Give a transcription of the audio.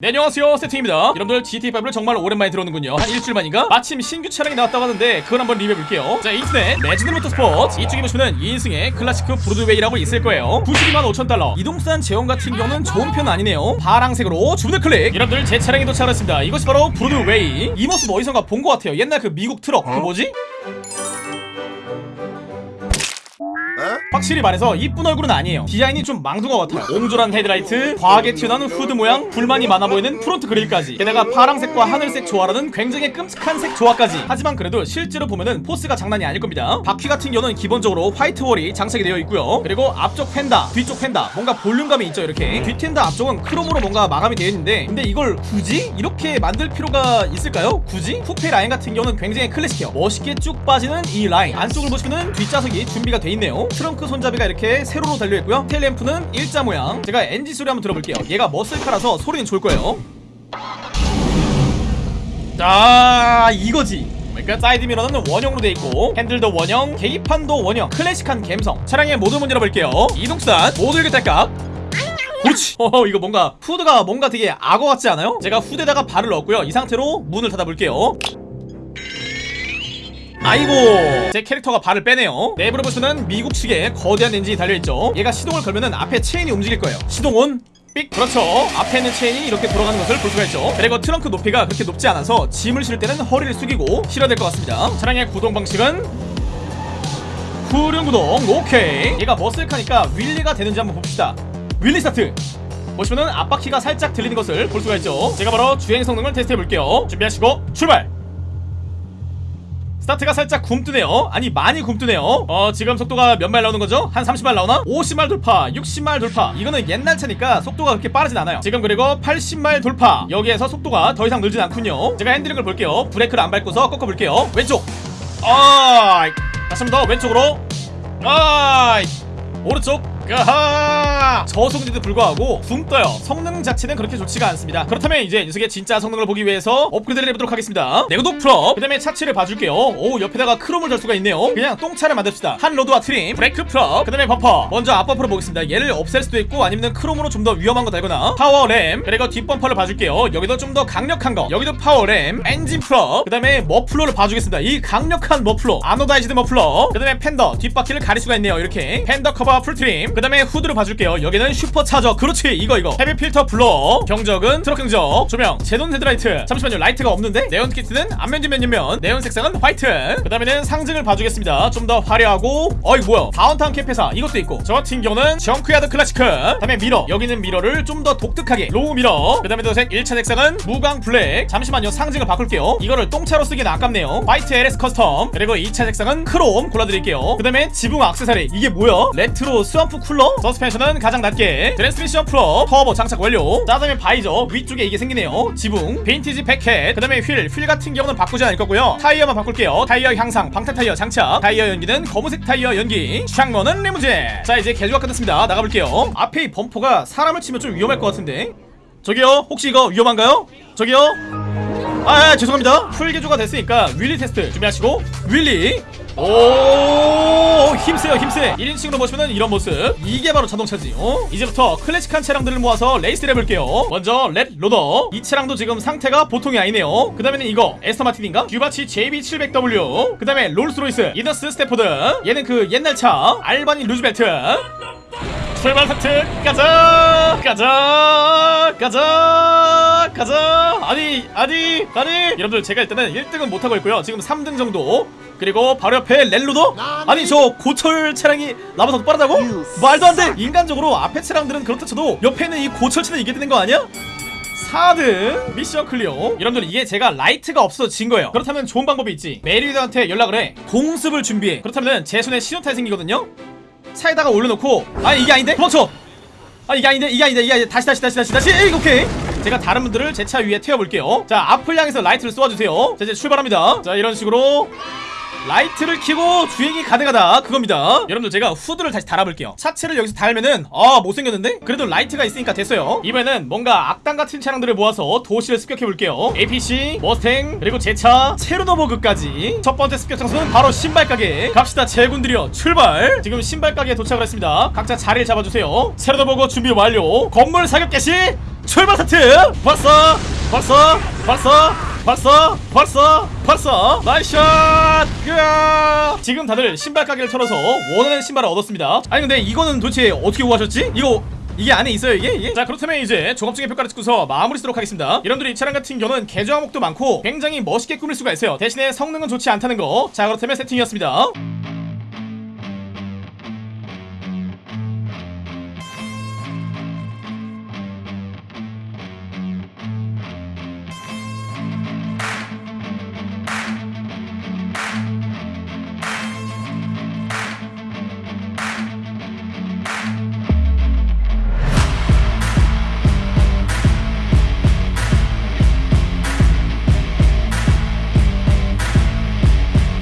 네 안녕하세요. 세팅입니다. 여러분들 GT5를 정말 오랜만에 들어오는군요. 한 일주일 만인가? 마침 신규 차량이 나왔다고 하는데 그걸 한번 리뷰해볼게요. 자 인터넷 레전더리 모터스포츠. 이쪽에 보시면 2인승의 Classique Broadway라고 있을 거예요. 92만 5천 달러. 이동수단 제원 같은 경우는 좋은 편은 아니네요. 파랑색으로 주문을 클릭. 여러분들 제 차량이 도착했습니다. 이것이 바로 Broadway. 이 모습 어디선가 본 것 같아요. 옛날 그 미국 트럭 그 뭐지? 확실히 말해서 이쁜 얼굴은 아니에요. 디자인이 좀 망둥어 같아요. 옹졸한 헤드라이트 과하게 튀어나오는 후드 모양 불만이 많아 보이는 front grille까지. 게다가 파랑색과 하늘색 조화라는 굉장히 끔찍한 색 조화까지. 하지만 그래도 실제로 보면은 force가 장난이 아닐 겁니다. 바퀴 같은 경우는 기본적으로 white wall이 장착이 되어 있고요. 그리고 앞쪽 펜다 뒤쪽 펜다. 뭔가 볼륨감이 있죠 이렇게. 뒷펜다 앞쪽은 크롬으로 뭔가 마감이 되어 있는데 근데 이걸 굳이 이렇게 만들 필요가 있을까요? 굳이? 쿠페 라인 같은 경우는 굉장히 클래식해요. 멋있게 쭉 빠지는 이 라인. 안쪽을 보시면은 뒷좌석이 준비가 돼 있네요. 트렁크 손잡이가 이렇게 세로로 달려있고요. tail lamp는 일자 모양. 제가 엔진 소리 한번 들어볼게요. 얘가 muscle car라서 소리는 좋을 거예요. 자 이거지. 그러니까 사이드 미러는 원형으로 돼 있고 핸들도 원형 계기판도 원형. 클래식한 감성. 차량의 모든 문 열어볼게요. 이동수단 모두 딸깍. 그렇지. 어 이거 뭔가 후드가 뭔가 되게 악어 같지 않아요? 제가 후드에다가 발을 넣었고요. 이 상태로 문을 닫아볼게요 아이고. 제 캐릭터가 발을 빼네요. 내부를 보시면 미국식의 거대한 엔진이 달려있죠. 얘가 시동을 걸면은 앞에 체인이 움직일 거예요. 시동 온 삑. 그렇죠. 앞에 있는 체인이 이렇게 돌아가는 것을 볼 수가 있죠. 그리고 트렁크 높이가 그렇게 높지 않아서 짐을 실을 때는 허리를 숙이고 실어야 될 것 같습니다. 차량의 구동 방식은 후륜 구동. 오케이. 얘가 muscle car니까 wheelie가 되는지 한번 봅시다. wheelie 스타트. 보시면은 앞바퀴가 살짝 들리는 것을 볼 수가 있죠. 제가 바로 주행 성능을 테스트 해 볼게요. 준비하시고 출발 스타트가 살짝 굼뜨네요. 아니 많이 굼뜨네요. 어 지금 속도가 몇 마일 나오는 거죠? 한 30마일 나오나? 50마일 돌파 60마일 돌파. 이거는 옛날 차니까 속도가 그렇게 빠르진 않아요. 지금 그리고 80마일 돌파. 여기에서 속도가 더 이상 늘진 않군요. 제가 핸들링을 볼게요. 브레이크를 안 밟고서 꺾어볼게요. 왼쪽. 아이 다시 한번 더 왼쪽으로. 아이 오른쪽. 가하 저속인데도 불구하고 붕 떠요. 성능 자체는 그렇게 좋지가 않습니다. 그렇다면 이제 녀석의 진짜 성능을 보기 위해서 업그레이드를 해보도록 하겠습니다. 내구도 프로 그 다음에 차체를 봐줄게요. 오 옆에다가 크롬을 달 수가 있네요. 그냥 똥차를 만듭시다. 한 로드와 trim. 브레이크 프로 그 다음에 범퍼. 먼저 앞범퍼를 보겠습니다. 얘를 없앨 수도 있고 아니면 크롬으로 좀 더 위험한 거 달거나. power ram. 그리고 뒷범퍼를 봐줄게요. 여기도 좀 더 강력한 거. 여기도 power ram. 엔진 프로 그 다음에 머플러를 봐주겠습니다. 이 강력한 머플러. anodized 머플러. 그 다음에 펜더. 뒷바퀴를 가릴 수가 있네요. 이렇게. 펜더 커버 full trim. 그 다음에 후드를 봐줄게요. 여기 는 슈퍼 차저. 그렇지. 이거 이거. heavy filter blower. 경적은 트럭 경적. 조명. 제논 헤드라이트. 잠시만요. 라이트가 없는데? 네온 키트는 앞면 뒷 면면면 네온 색상은 화이트. 그 다음에는 상징을 봐주겠습니다. 좀 더 화려하고. 어이 뭐야. downtown cab 회사. 이것도 있고. 저 같은 경우는 junkyard Classique. 그 다음에 미러. 여기는 미러를 좀 더 독특하게. low 미러. 그 다음에 도색 1차 색상은 무광 블랙. 잠시만요. 상징을 바꿀게요. 이거를 똥차로 쓰기는 아깝네요. 화이트 LS custom. 그리고 2차 색상은 크롬 골라드릴게요. 그 다음에 지붕 악세사리. 이게 뭐야? retro swamp cooler? 서스펜션은 가장 낮게 트랜스미션 프로 터보 장착 완료. 자 다음에 visor 위쪽에 이게 생기네요. 지붕 빈티지 백헤드 그 다음에 휠. 휠 같은 경우는 바꾸지 않을 거고요. 타이어만 바꿀게요. 타이어 향상 방탄 타이어 장착. 타이어 연기는 검은색 타이어 연기. 창문은 리무진. 자 이제 개조가 끝났습니다. 나가볼게요. 앞에 이 범퍼가 사람을 치면 좀 위험할 것 같은데. 저기요 혹시 이거 위험한가요? 저기요. 아, 아 죄송합니다. full 개조가 됐으니까 wheelie 테스트 준비하시고. wheelie 오 힘세요 힘세. 1인칭으로 보시면 이런 모습. 이게 바로 자동차지 어? 이제부터 클래식한 차량들을 모아서 레이스를 해볼게요. 먼저 렛 로더. 이 차량도 지금 상태가 보통이 아니네요. 그 다음에는 이거 애스턴 마틴인가? 듀바치 JB700W 그 다음에 롤스로이스 에너스 스태포드. 얘는 그 옛날 차 알바니 루즈벨트. 출발 스타트 가자! 가자! 가자! 가자 아니 아니 아니. 여러분들 제가 일단은 1등은 못하고 있고요. 지금 3등 정도. 그리고 바로 옆에 렛 로더? 아니 저 고철 차량이 나보다 더 빠르다고? 말도 안돼. 인간적으로 앞에 차량들은 그렇다 쳐도 옆에 있는 이 고철 차는 이게 되는 거 아니야? 4등 미션 clear. 여러분들 이게 제가 라이트가 없어서 진 거예요. 그렇다면 좋은 방법이 있지. 메리웨더한테 연락을 해. 공습을 준비해. 그렇다면 제 손에 신호탄이 생기거든요. 차에다가 올려놓고 아 이게 아닌데? 도망쳐. 아 이게 아닌데? 이게 아닌데? 이게 아닌데? 다시 다시 다시 다시 다시. 에이, 오케이 제가 다른 분들을 제 차 위에 태워볼게요. 자 앞을 향해서 라이트를 쏘아주세요. 자 이제 출발합니다. 자 이런 식으로 라이트를 켜고 주행이 가능하다. 그겁니다. 여러분들 제가 후드를 다시 달아볼게요. 차체를 여기서 달면은 아 못생겼는데? 그래도 라이트가 있으니까 됐어요. 이번에는 뭔가 악당 같은 차량들을 모아서 도시를 습격해볼게요. APC, 머스탱, 그리고 제차, 체르노버그까지. 첫 번째 습격 장소는 바로 신발 가게. 갑시다. 제군들이여 출발! 지금 신발 가게에 도착을 했습니다. 각자 자리를 잡아주세요. 체르노버그 준비 완료. 건물 사격 개시! 출발 스타트! 벌써 벌써 벌써 벌써? 벌써? 벌써? 나이샷! 으아! 지금 다들 신발 가게를 털어서 원하는 신발을 얻었습니다. 아니 근데 이거는 도대체 어떻게 구하셨지? 이거 이게 안에 있어요 이게? 이게? 자 그렇다면 이제 종합적인 평가를 찍고서 마무리 쓰도록 하겠습니다. 여러분들이 이 차량 같은 경우는 개조 항목도 많고 굉장히 멋있게 꾸밀 수가 있어요. 대신에 성능은 좋지 않다는 거자 그렇다면 세팅이었습니다